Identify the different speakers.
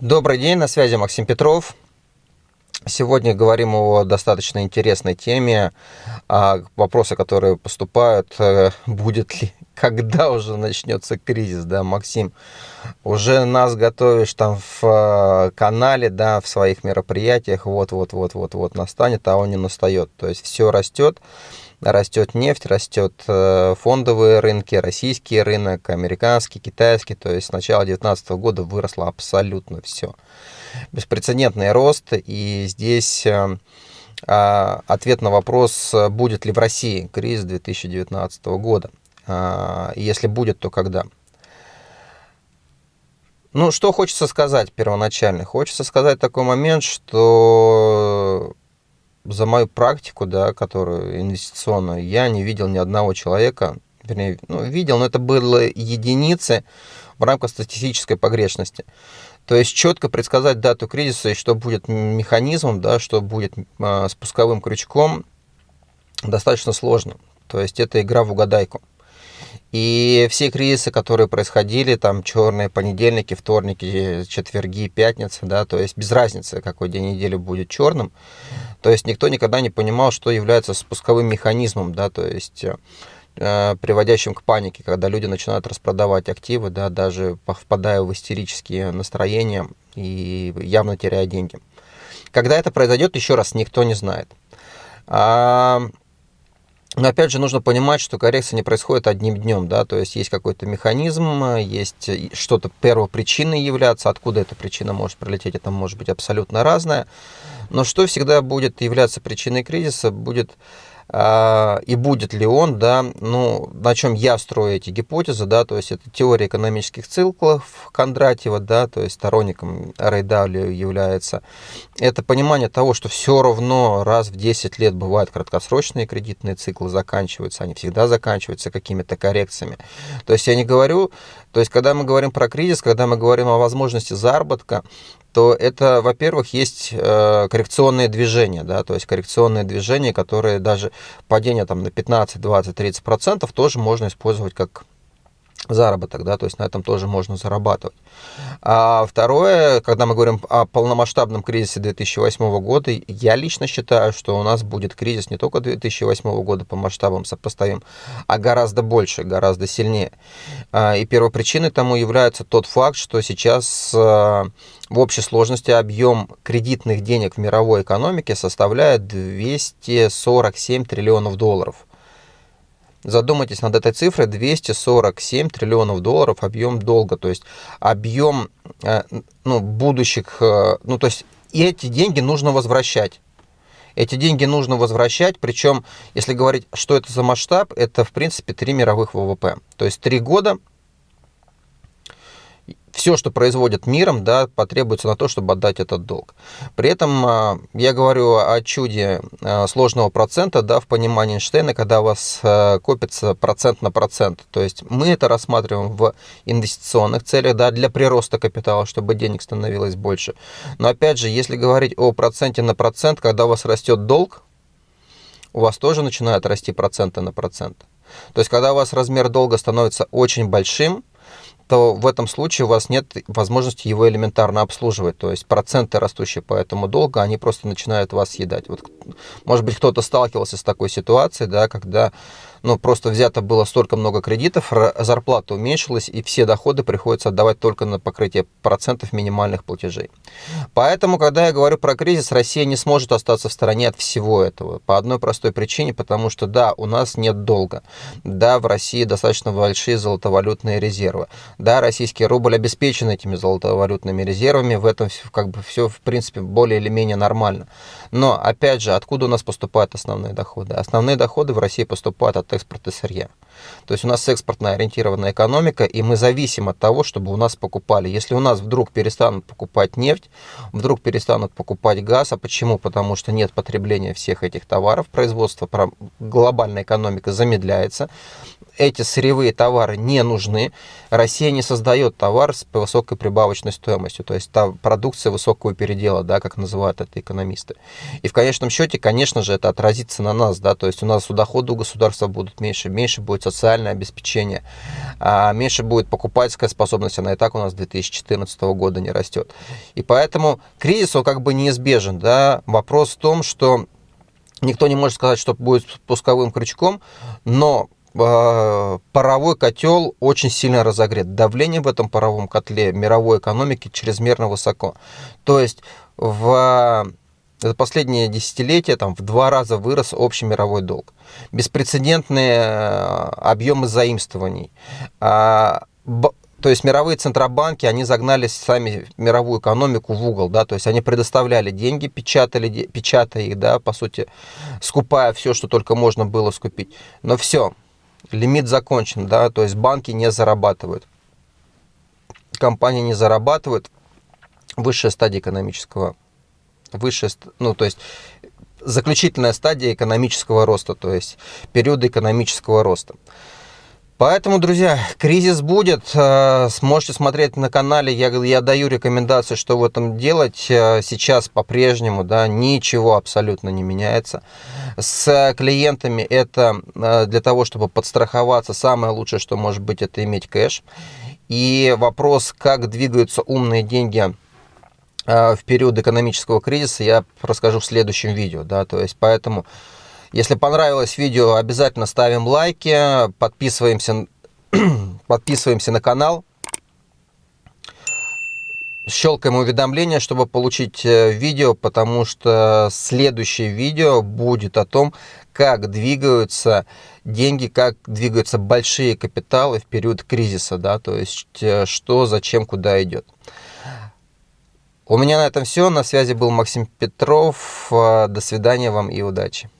Speaker 1: Добрый день, на связи Максим Петров. Сегодня говорим о достаточно интересной теме, а вопросы, которые поступают, э, будет ли, когда уже начнется кризис, да, Максим, уже нас готовишь там в э, канале, да, в своих мероприятиях, вот-вот-вот-вот-вот настанет, а он не настает, то есть все растет, растет нефть, растет э, фондовые рынки, российский рынок, американский, китайский, то есть с начала 2019 года выросло абсолютно все беспрецедентный рост, и здесь э, а, ответ на вопрос, будет ли в России кризис 2019 года. А, если будет, то когда? Ну, что хочется сказать первоначально? Хочется сказать такой момент, что за мою практику, да, которую инвестиционную, я не видел ни одного человека, вернее, ну, видел, но это были единицы в рамках статистической погрешности. То есть четко предсказать дату кризиса и что будет механизмом, да, что будет э, спусковым крючком, достаточно сложно. То есть это игра в угадайку. И все кризисы, которые происходили, там черные понедельники, вторники, четверги, пятницы, да, то есть без разницы, какой день недели будет черным. То есть никто никогда не понимал, что является спусковым механизмом, да, то есть Э, приводящим к панике, когда люди начинают распродавать активы, да, даже впадая в истерические настроения и явно теряя деньги. Когда это произойдет, еще раз, никто не знает. А, но опять же нужно понимать, что коррекция не происходит одним днем, да, то есть есть какой-то механизм, есть что-то первопричиной являться, откуда эта причина может прилететь, это может быть абсолютно разное. Но что всегда будет являться причиной кризиса, будет и будет ли он, да, ну, на чем я строю эти гипотезы, да, то есть это теория экономических циклов Кондратьева, да, то есть сторонником Рейдалио является. Это понимание того, что все равно раз в 10 лет бывают краткосрочные кредитные циклы, заканчиваются, они всегда заканчиваются какими-то коррекциями. То есть я не говорю, то есть когда мы говорим про кризис, когда мы говорим о возможности заработка, то это, во-первых, есть э, коррекционные движения, да, то есть коррекционные движения, которые даже падение там на 15, 20, 30 процентов тоже можно использовать как заработок, да, то есть на этом тоже можно зарабатывать. А второе, когда мы говорим о полномасштабном кризисе 2008 года, я лично считаю, что у нас будет кризис не только 2008 года по масштабам сопоставим, а гораздо больше, гораздо сильнее. А, и первопричиной тому является тот факт, что сейчас а, в общей сложности объем кредитных денег в мировой экономике составляет 247 триллионов долларов. Задумайтесь над этой цифрой, 247 триллионов долларов объем долга, то есть объем э, ну, будущих, э, ну то есть и эти деньги нужно возвращать. Эти деньги нужно возвращать, причем, если говорить, что это за масштаб, это, в принципе, три мировых ВВП. То есть три года все, что производит миром, да, потребуется на то, чтобы отдать этот долг. При этом а, я говорю о чуде а, сложного процента, да, в понимании Эйнштейна, когда у вас а, копится процент на процент. То есть мы это рассматриваем в инвестиционных целях, да, для прироста капитала, чтобы денег становилось больше. Но опять же, если говорить о проценте на процент, когда у вас растет долг, у вас тоже начинают расти проценты на процент. То есть, когда у вас размер долга становится очень большим, то в этом случае у вас нет возможности его элементарно обслуживать. То есть проценты, растущие по этому долгу, они просто начинают вас съедать. Вот, может быть, кто-то сталкивался с такой ситуацией, да, когда ну, просто взято было столько много кредитов, зарплата уменьшилась, и все доходы приходится отдавать только на покрытие процентов минимальных платежей. Поэтому, когда я говорю про кризис, Россия не сможет остаться в стороне от всего этого. По одной простой причине, потому что, да, у нас нет долга. Да, в России достаточно большие золотовалютные резервы. Да, российский рубль обеспечен этими золотовалютными резервами, в этом как бы все, в принципе, более или менее нормально. Но, опять же, откуда у нас поступают основные доходы? Основные доходы в России поступают от экспорта сырья. То есть у нас экспортно ориентированная экономика, и мы зависим от того, чтобы у нас покупали. Если у нас вдруг перестанут покупать нефть, вдруг перестанут покупать газ, а почему? Потому что нет потребления всех этих товаров, производство глобальная экономика замедляется, эти сырьевые товары не нужны, Россия не создает товар с высокой прибавочной стоимостью, то есть та продукция высокого передела, да, как называют это экономисты. И в конечном счете, конечно же, это отразится на нас, да, то есть у нас доходы у государства будут меньше, меньше будет социальное обеспечение, а меньше будет покупательская способность, она и так у нас с 2014 года не растет. И поэтому кризис, он как бы неизбежен. Да? Вопрос в том, что никто не может сказать, что будет пусковым крючком, но э, паровой котел очень сильно разогрет. Давление в этом паровом котле мировой экономики чрезмерно высоко. То есть в за последние десятилетия там, в два раза вырос общий мировой долг. Беспрецедентные э, объемы заимствований. А, то есть мировые центробанки, они загнали сами мировую экономику в угол, да, то есть они предоставляли деньги, печатали, печатая их, да, по сути, скупая все, что только можно было скупить. Но все, лимит закончен, да, то есть банки не зарабатывают, компании не зарабатывают, высшая стадия экономического высшая, ну, то есть заключительная стадия экономического роста, то есть период экономического роста. Поэтому, друзья, кризис будет. Э, сможете смотреть на канале. Я, я даю рекомендации, что в этом делать. Э, сейчас по-прежнему да, ничего абсолютно не меняется. С клиентами это э, для того, чтобы подстраховаться. Самое лучшее, что может быть, это иметь кэш. И вопрос, как двигаются умные деньги в период экономического кризиса я расскажу в следующем видео. Да, то есть поэтому, если понравилось видео, обязательно ставим лайки, подписываемся, подписываемся на канал, щелкаем уведомления, чтобы получить э, видео, потому что следующее видео будет о том, как двигаются деньги, как двигаются большие капиталы в период кризиса, да, то есть э, что, зачем, куда идет. У меня на этом все. На связи был Максим Петров. До свидания вам и удачи.